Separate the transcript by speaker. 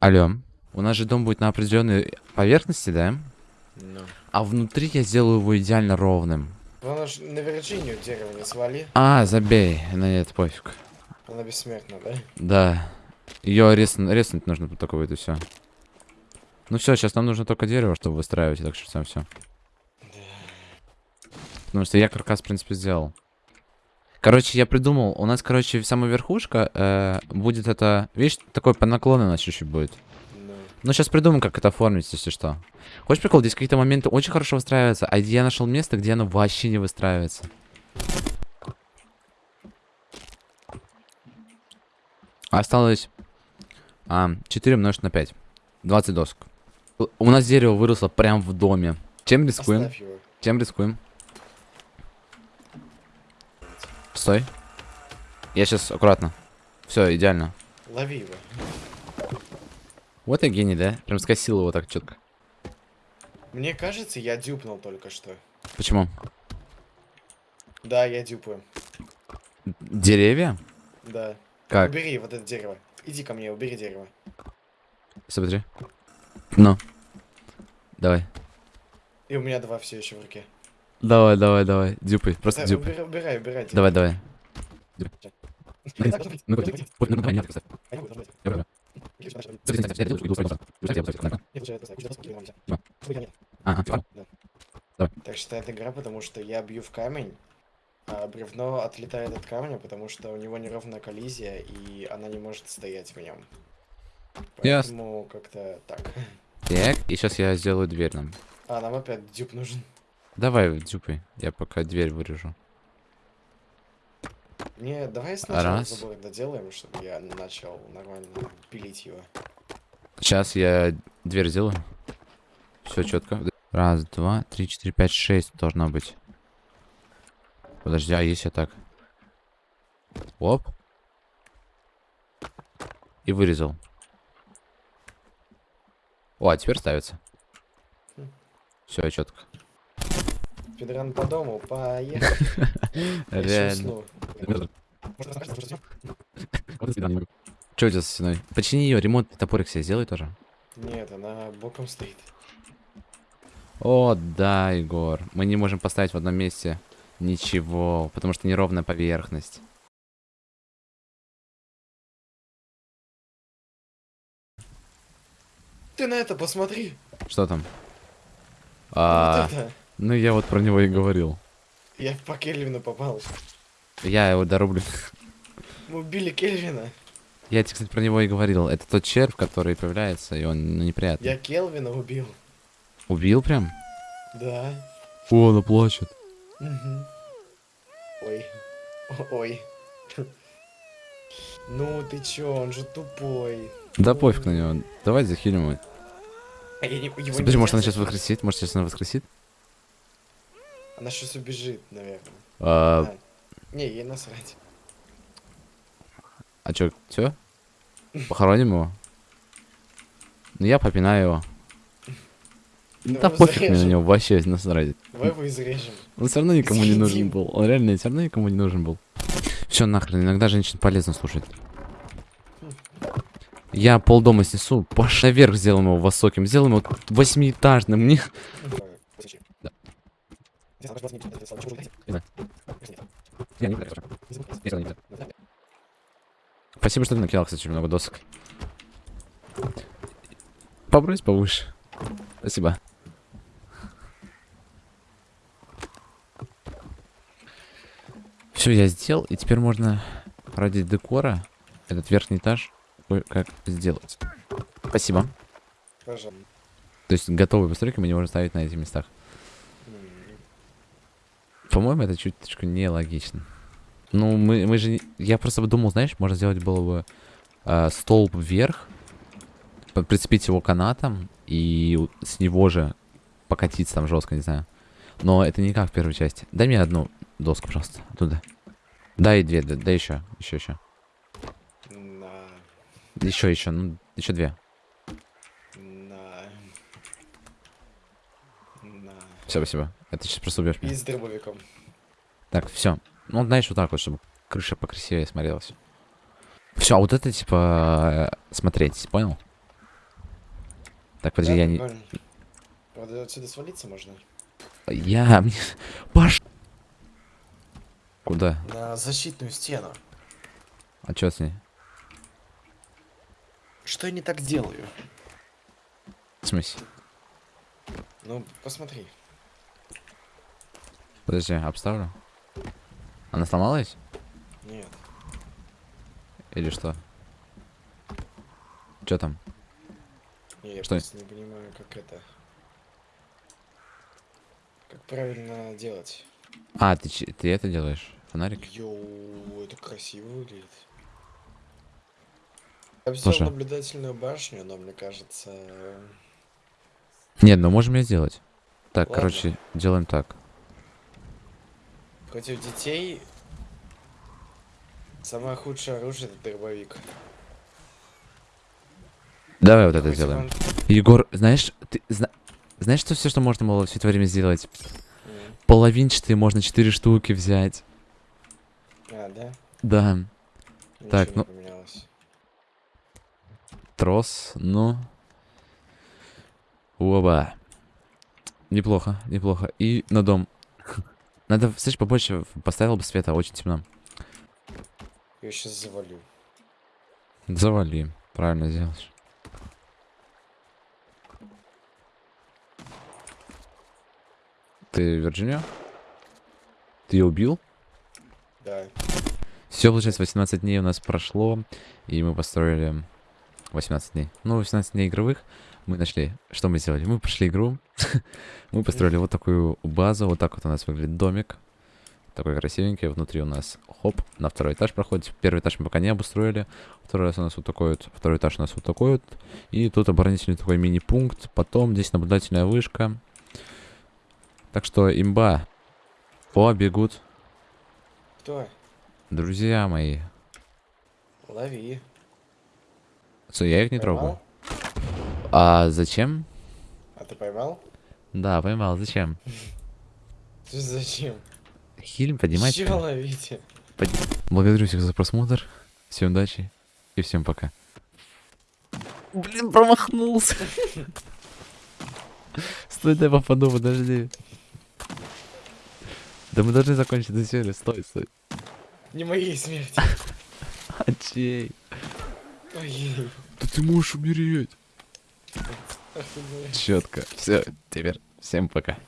Speaker 1: Алло. У нас же дом будет на определенной поверхности, да?
Speaker 2: Ну.
Speaker 1: А внутри я сделаю его идеально ровным.
Speaker 2: Главное, ж на Вирджинию дерево не свали.
Speaker 1: А, забей. На нет, пофиг.
Speaker 2: Она бессмертна, да?
Speaker 1: Да. Ее резнуть, резнуть нужно только будет и все. Ну все, сейчас нам нужно только дерево, чтобы выстраивать, так что все. Потому что я каркас, в принципе, сделал. Короче, я придумал, у нас, короче, самая верхушка э, будет это, видишь, такой по наклону у нас чуть-чуть будет.
Speaker 2: Ну.
Speaker 1: Ну, сейчас придумаем, как это оформить, если что. Хочешь прикол? Здесь какие-то моменты очень хорошо выстраиваются, а я нашел место, где оно вообще не выстраивается. Осталось а, 4 умножить на 5. 20 досок. У нас дерево выросло прям в доме. Чем рискуем? Чем рискуем? Стой. Я сейчас аккуратно. Все, идеально.
Speaker 2: Лови его.
Speaker 1: Вот я гений, да? Прям скосил его так четко.
Speaker 2: Мне кажется, я дюпнул только что.
Speaker 1: Почему?
Speaker 2: Да, я дюпаю.
Speaker 1: Деревья?
Speaker 2: Да.
Speaker 1: Как?
Speaker 2: Убери вот это дерево. Иди ко мне, убери дерево.
Speaker 1: Смотри. Ну. Давай.
Speaker 2: И у меня два все еще в руке.
Speaker 1: Давай, давай, давай. Дюпай. Просто
Speaker 2: Да,
Speaker 1: дюпай.
Speaker 2: убирай, убирай.
Speaker 1: Давай, давай.
Speaker 2: Так, считает игра, потому что я бью в камень, а бревно отлетает от камня, потому что у него неровная коллизия, и она не может стоять в нем. Поэтому как-то так.
Speaker 1: Так, и сейчас я сделаю дверь нам.
Speaker 2: А, нам опять дюб нужен.
Speaker 1: Давай, дюпай. Я пока дверь вырежу.
Speaker 2: Не, давай сначала
Speaker 1: Раз.
Speaker 2: забор доделаем, чтобы я начал нормально пилить его.
Speaker 1: Сейчас я дверь сделаю. Все четко. Раз, два, три, четыре, пять, шесть должно быть. Подожди, а если так? Оп. И вырезал. О, а теперь ставится. Все, четко.
Speaker 2: Педран по дому, поехали.
Speaker 1: Реально. Че у тебя со стеной? Почини ее, ремонтный топорик себе сделай тоже.
Speaker 2: Нет, она боком стоит.
Speaker 1: О, да, Егор. Мы не можем поставить в одном месте ничего, потому что неровная поверхность.
Speaker 2: Ты на это посмотри.
Speaker 1: Что там?
Speaker 2: Вот
Speaker 1: А,
Speaker 2: это.
Speaker 1: ну я вот про него и говорил.
Speaker 2: Я по Кельвину попал.
Speaker 1: Я его дорублю.
Speaker 2: Мы убили Кельвина.
Speaker 1: Я тебе, кстати, про него и говорил. Это тот червь, который появляется, и он ну, неприятный.
Speaker 2: Я Келвина убил.
Speaker 1: Убил прям?
Speaker 2: Да.
Speaker 1: О, она плачет.
Speaker 2: Мгм. Ой. Ой. Ну ты чё, он же тупой.
Speaker 1: Да
Speaker 2: Ой.
Speaker 1: пофиг на него. Давай захилим его.
Speaker 2: А я не, его нельзя
Speaker 1: может она сейчас воскресит? Может сейчас она воскресит?
Speaker 2: Она сейчас убежит, наверное.
Speaker 1: А,
Speaker 2: Да. Не, ей насрать.
Speaker 1: а чё, все? Похороним его? Ну я попинаю его.
Speaker 2: Давай
Speaker 1: Да пофиг мне на него, вообще насрать.
Speaker 2: Давай его изрежем.
Speaker 1: Он все равно никому не нужен
Speaker 2: Съедим.
Speaker 1: был. Он реально все равно никому не нужен был. Все нахрен, иногда женщин полезно слушать. Я полдома снесу, пош наверх сделаем его высоким, сделаем его восьмиэтажным. Мне... Да. Спасибо, что ты накидал, кстати, очень много досок. Побрось повыше. Спасибо. Все, я сделал, и теперь можно ради декора этот верхний этаж как сделать. Спасибо.
Speaker 2: Пожалуйста.
Speaker 1: То есть готовые постройки мы не можем ставить на этих местах. По-моему, это чуточку нелогично. Ну, мы, мы же... Я просто думал, знаешь, можно сделать было бы э, столб вверх, прицепить его канатом и с него же покатиться там жестко, не знаю. Но это не как в первой части. Дай мне одну доску, пожалуйста, оттуда. Дай две, да, да еще, еще, еще.
Speaker 2: На.
Speaker 1: Еще, еще, ну, еще две.
Speaker 2: На. На.
Speaker 1: Все, спасибо. Это сейчас просто убьешь
Speaker 2: И
Speaker 1: меня.
Speaker 2: с дробовиком.
Speaker 1: Так, все. Ну, знаешь, вот так вот, чтобы крыша покрасивее смотрелась. Все, а вот это, типа, смотреть, понял? Так, подожди,
Speaker 2: Да,
Speaker 1: я не...
Speaker 2: Правда, отсюда свалиться можно.
Speaker 1: Я... Паш! Куда?
Speaker 2: На защитную стену.
Speaker 1: А чё с ней?
Speaker 2: Что я не так делаю?
Speaker 1: В смысле?
Speaker 2: Ну, посмотри.
Speaker 1: Подожди, обставлю. Она сломалась?
Speaker 2: Нет.
Speaker 1: Или что? Чё там?
Speaker 2: Я
Speaker 1: Что?
Speaker 2: просто не понимаю, как это... Как правильно делать.
Speaker 1: А, ты, ты это делаешь? Фонарик?
Speaker 2: Йоу, это красиво выглядит. Я бы
Speaker 1: Слушай.
Speaker 2: взял наблюдательную башню, но мне кажется...
Speaker 1: Нет, ну можем ее сделать. Так,
Speaker 2: Ладно.
Speaker 1: короче, делаем так.
Speaker 2: Против детей самое худшее оружие это дробовик.
Speaker 1: Давай вот это
Speaker 2: Хоть
Speaker 1: сделаем.
Speaker 2: он-
Speaker 1: Егор, знаешь, ты зна- знаешь, что все, что можно было все это время сделать?
Speaker 2: М.
Speaker 1: Половинчатые можно четыре штуки взять.
Speaker 2: А, да?
Speaker 1: Да,
Speaker 2: Ничего
Speaker 1: Так, ну-
Speaker 2: поменялось.
Speaker 1: трос, ну. Оба. Неплохо, неплохо. И на дом. Надо, слышь, побольше поставил бы света, очень темно.
Speaker 2: Я сейчас завалю.
Speaker 1: Завали, правильно сделаешь. Ты Вирджиния? Ты ее убил?
Speaker 2: Да.
Speaker 1: Все, получается, 18 дней у нас прошло, и мы построили 18 дней. Ну, 18 дней игровых мы нашли. Что мы сделали? Мы прошли игру, мы построили вот такую базу, вот так вот у нас выглядит домик. Такой красивенький, внутри у нас, хоп, на второй этаж проходит. Первый этаж мы пока не обустроили, второй раз у нас вот такой вот, второй этаж у нас вот такой вот. И тут оборонительный такой мини-пункт, потом здесь наблюдательная вышка. Так что имба. О, бегут.
Speaker 2: Кто?
Speaker 1: Друзья мои.
Speaker 2: Лови.
Speaker 1: Что, я их не
Speaker 2: Поймал?
Speaker 1: трогаю. А зачем?
Speaker 2: А ты поймал?
Speaker 1: Да, поймал. Зачем?
Speaker 2: Зачем?
Speaker 1: Хиль, поднимайте.
Speaker 2: Чего ловите?
Speaker 1: Благодарю всех за просмотр. Всем удачи и всем пока. Блин, промахнулся. Стой, дай попаду, подожди. Да мы должны закончить эту серию. Стой, стой.
Speaker 2: Не моей смерти.
Speaker 1: А чей?
Speaker 2: Ой,
Speaker 1: Да ты можешь умереть. Четко. Все, теперь всем пока.